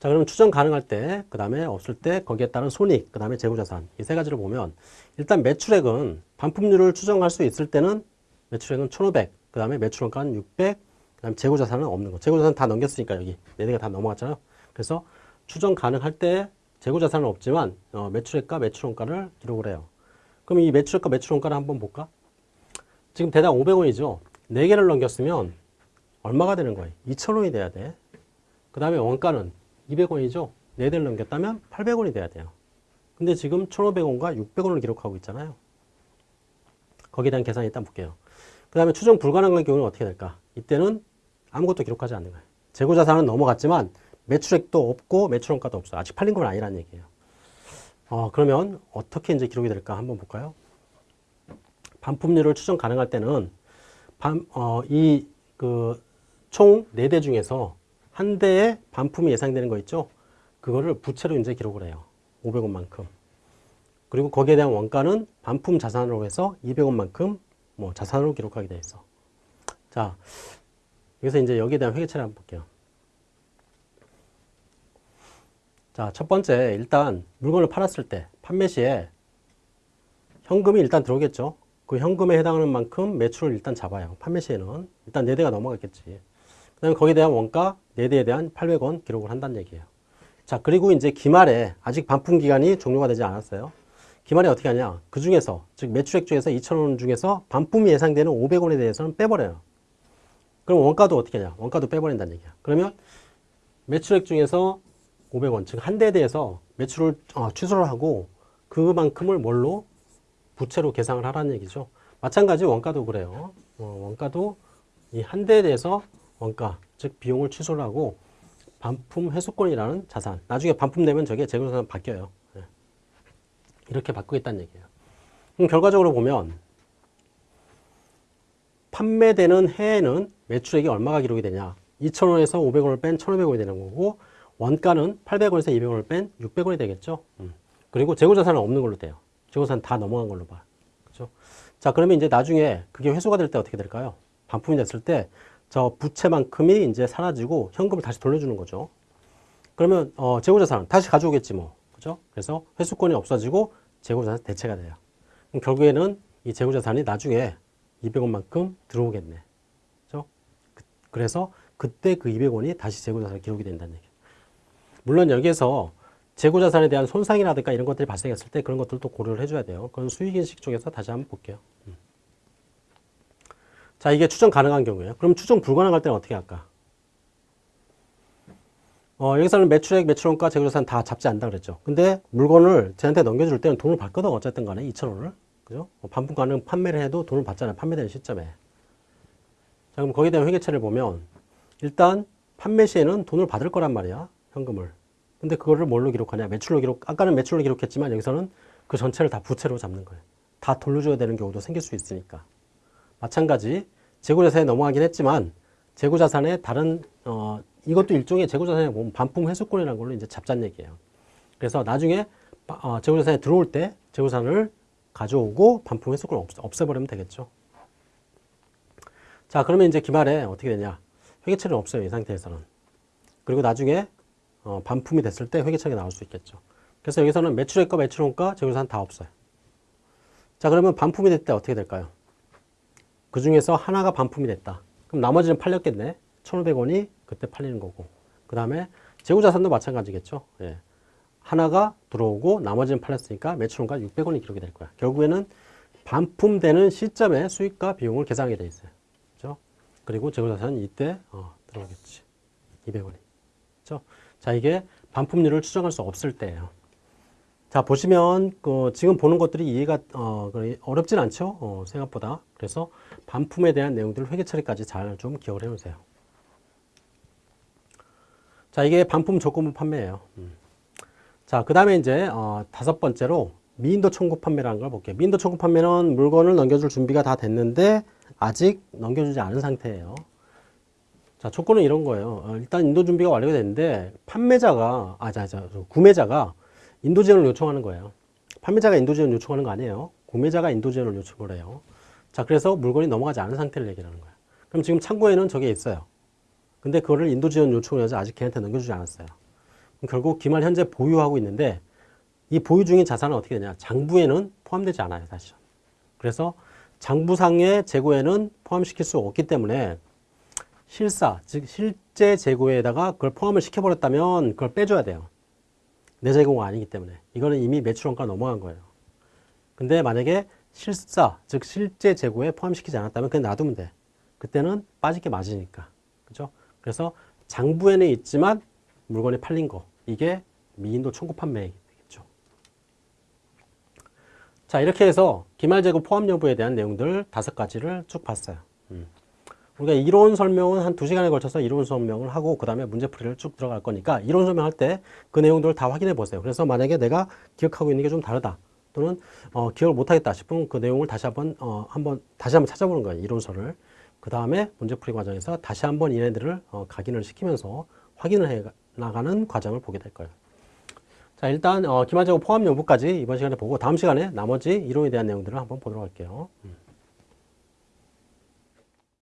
자, 그러면 추정 가능할 때, 그 다음에 없을 때, 거기에 따른 손익, 그 다음에 재고자산. 이 세 가지를 보면, 일단 매출액은 반품률을 추정할 수 있을 때는 매출액은 1,500, 그 다음에 매출원가는 600, 그 다음에 재고자산은 없는 거. 재고자산 다 넘겼으니까 여기. 네 개가 다 넘어갔잖아요. 그래서 추정 가능할 때 재고자산은 없지만, 어, 매출액과 매출원가를 기록을 해요. 그럼 이 매출액과 매출원가를 한번 볼까? 지금 대당 500원이죠. 4개를 넘겼으면 얼마가 되는 거예요? 2,000원이 돼야 돼. 그 다음에 원가는 200원이죠. 4대를 넘겼다면 800원이 돼야 돼요. 근데 지금 1,500원과 600원을 기록하고 있잖아요. 거기에 대한 계산이 일단 볼게요. 그 다음에 추정 불가능한 경우는 어떻게 될까? 이때는 아무것도 기록하지 않는 거예요. 재고자산은 넘어갔지만 매출액도 없고 매출원가도 없어. 아직 팔린 건 아니라는 얘기예요. 어, 그러면 어떻게 이제 기록이 될까 한번 볼까요? 반품률을 추정 가능할 때는 반, 어, 이, 그, 총네대 중에서 한 대의 반품이 예상되는 거 있죠? 그거를 부채로 이제 기록을 해요. 500원만큼. 그리고 거기에 대한 원가는 반품 자산으로 해서 200원만큼 뭐 자산으로 기록하게 돼 있어. 자, 여기서 이제 여기에 대한 회계처리 한번 볼게요. 자, 첫 번째, 일단 물건을 팔았을 때 판매 시에 현금이 일단 들어오겠죠. 그 현금에 해당하는 만큼 매출을 일단 잡아요. 판매 시에는. 일단 4대가 넘어갔겠지. 그 다음에 거기에 대한 원가 4대에 대한 800원 기록을 한다는 얘기예요. 자, 그리고 이제 기말에 아직 반품 기간이 종료가 되지 않았어요. 기말에 어떻게 하냐. 그 중에서, 즉 매출액 중에서 2,000원 중에서 반품이 예상되는 500원에 대해서는 빼버려요. 그럼 원가도 어떻게 하냐. 원가도 빼버린다는 얘기야. 그러면 매출액 중에서 500원, 즉 한 대에 대해서 매출을 어, 취소를 하고 그만큼을 뭘로 부채로 계상을 하라는 얘기죠. 마찬가지 원가도 그래요. 어, 원가도 이 한 대에 대해서 원가, 즉 비용을 취소를 하고 반품 회수권이라는 자산. 나중에 반품 되면 저게 재고자산 바뀌어요. 예. 이렇게 바꾸겠다는 얘기예요. 그럼 결과적으로 보면 판매되는 해에는 매출액이 얼마가 기록이 되냐? 2,000원에서 500원을 뺀 1,500원이 되는 거고 원가는 800원에서 200원을 뺀 600원이 되겠죠. 음. 그리고 재고자산은 없는 걸로 돼요. 재고자산 다 넘어간 걸로 봐. 그죠? 자, 그러면 이제 나중에 그게 회수가 될 때 어떻게 될까요? 반품이 됐을 때 저 부채만큼이 이제 사라지고 현금을 다시 돌려주는 거죠. 그러면 어, 재고자산은 다시 가져오겠지 뭐. 그죠? 그래서 회수권이 없어지고 재고자산 대체가 돼요. 결국에는 이 재고자산이 나중에 200원만큼 들어오겠네. 그죠? 그- 그래서 그때 그 200원이 다시 재고자산에 기록이 된다는 얘기예요. 물론 여기에서 재고자산에 대한 손상이라든가 이런 것들이 발생했을 때 그런 것들도 고려를 해줘야 돼요. 그건 수익인식 쪽에서 다시 한번 볼게요. 음. 자, 이게 추정 가능한 경우예요. 그럼 추정 불가능할 때는 어떻게 할까? 어, 여기서는 매출액, 매출원가, 재고자산 다 잡지 않는다 그랬죠. 근데 물건을 쟤한테 넘겨줄 때는 돈을 받거든 어쨌든 간에 2,000원을. 그죠? 어, 반품 가능 판매를 해도 돈을 받잖아요. 판매되는 시점에. 자, 그럼 거기에 대한 회계처를 보면 일단 판매 시에는 돈을 받을 거란 말이야. 현금을. 근데 그거를 뭘로 기록하냐? 매출로 기록, 아까는 매출로 기록했지만 여기서는 그 전체를 다 부채로 잡는 거예요. 다 돌려줘야 되는 경우도 생길 수 있으니까. 마찬가지 재고자산에 넘어가긴 했지만 재고자산의 다른 어 이것도 일종의 재고자산에 보면 반품 회수권이라는 걸로 이제 잡자는 얘기예요. 그래서 나중에 바- 어, 재고자산에 들어올 때 재고자산을 가져오고 반품 회수권을 없, 없애버리면 되겠죠. 자 그러면 이제 기말에 어떻게 되냐? 회계처리는 없어요 이 상태에서는. 그리고 나중에 어, 반품이 됐을 때 회계처리가 나올 수 있겠죠. 그래서 여기서는 매출액과 매출원가 재고자산 다 없어요. 자 그러면 반품이 됐을 때 어떻게 될까요? 그 중에서 하나가 반품이 됐다. 그럼 나머지는 팔렸겠네. 1,500원이 그때 팔리는 거고. 그 다음에 재고자산도 마찬가지겠죠. 예. 하나가 들어오고 나머지는 팔렸으니까 매출원가 600원이 기록이 될 거야. 결국에는 반품되는 시점에 수익과 비용을 계산하게 돼 있어요. 그죠? 그리고 재고자산은 이때 어, 들어오겠지. 200원이. 그죠? 자, 이게 반품률을 추정할 수 없을 때예요. 자 보시면 그 지금 보는 것들이 이해가 어, 어렵진 않죠 어, 생각보다 그래서 반품에 대한 내용들을 회계 처리까지 잘 좀 기억을 해 놓으세요 자 이게 반품 조건부 판매예요 음. 자 그 다음에 이제 어, 다섯 번째로 미인도 청구 판매라는 걸 볼게요 미인도 청구 판매는 물건을 넘겨줄 준비가 다 됐는데 아직 넘겨주지 않은 상태예요 자 조건은 이런 거예요 어, 일단 인도 준비가 완료가 됐는데 판매자가 아 자 자 구매자가 인도 지원을 요청하는 거예요. 판매자가 인도 지원을 요청하는 거 아니에요. 구매자가 인도 지원을 요청을 해요. 자, 그래서 물건이 넘어가지 않은 상태를 얘기하는 거예요. 그럼 지금 창고에는 저게 있어요. 근데 그거를 인도 지원 요청을 해서 아직 걔한테 넘겨주지 않았어요. 결국 기말 현재 보유하고 있는데 이 보유 중인 자산은 어떻게 되냐? 장부에는 포함되지 않아요, 사실. 그래서 장부상의 재고에는 포함시킬 수 없기 때문에 실사, 즉 실제 재고에다가 그걸 포함을 시켜버렸다면 그걸 빼줘야 돼요. 내 재고가 아니기 때문에 이거는 이미 매출원가 넘어간 거예요. 근데 만약에 실사, 즉 실제 재고에 포함시키지 않았다면 그냥 놔두면 돼. 그때는 빠질 게 맞으니까. 그죠? 그래서 장부에는 있지만 물건이 팔린 거. 이게 미인도 청구 판매이겠죠. 자, 이렇게 해서 기말 재고 포함 여부에 대한 내용들 다섯 가지를 쭉 봤어요. 음. 우리가 이론 설명은 한 두시간에 걸쳐서 이론 설명을 하고 그 다음에 문제풀이를 쭉 들어갈 거니까 이론 설명할 때 그 내용들을 다 확인해 보세요. 그래서 만약에 내가 기억하고 있는 게 좀 다르다 또는 어, 기억을 못하겠다 싶으면 그 내용을 다시 한번 어, 한번 다시 한번 찾아보는 거예요. 이론서를. 그 다음에 문제풀이 과정에서 다시 한번 얘네들을 어, 각인을 시키면서 확인을 해 나가는 과정을 보게 될 거예요. 자 일단 어, 기말재고 포함 여부까지 이번 시간에 보고 다음 시간에 나머지 이론에 대한 내용들을 한번 보도록 할게요. 음.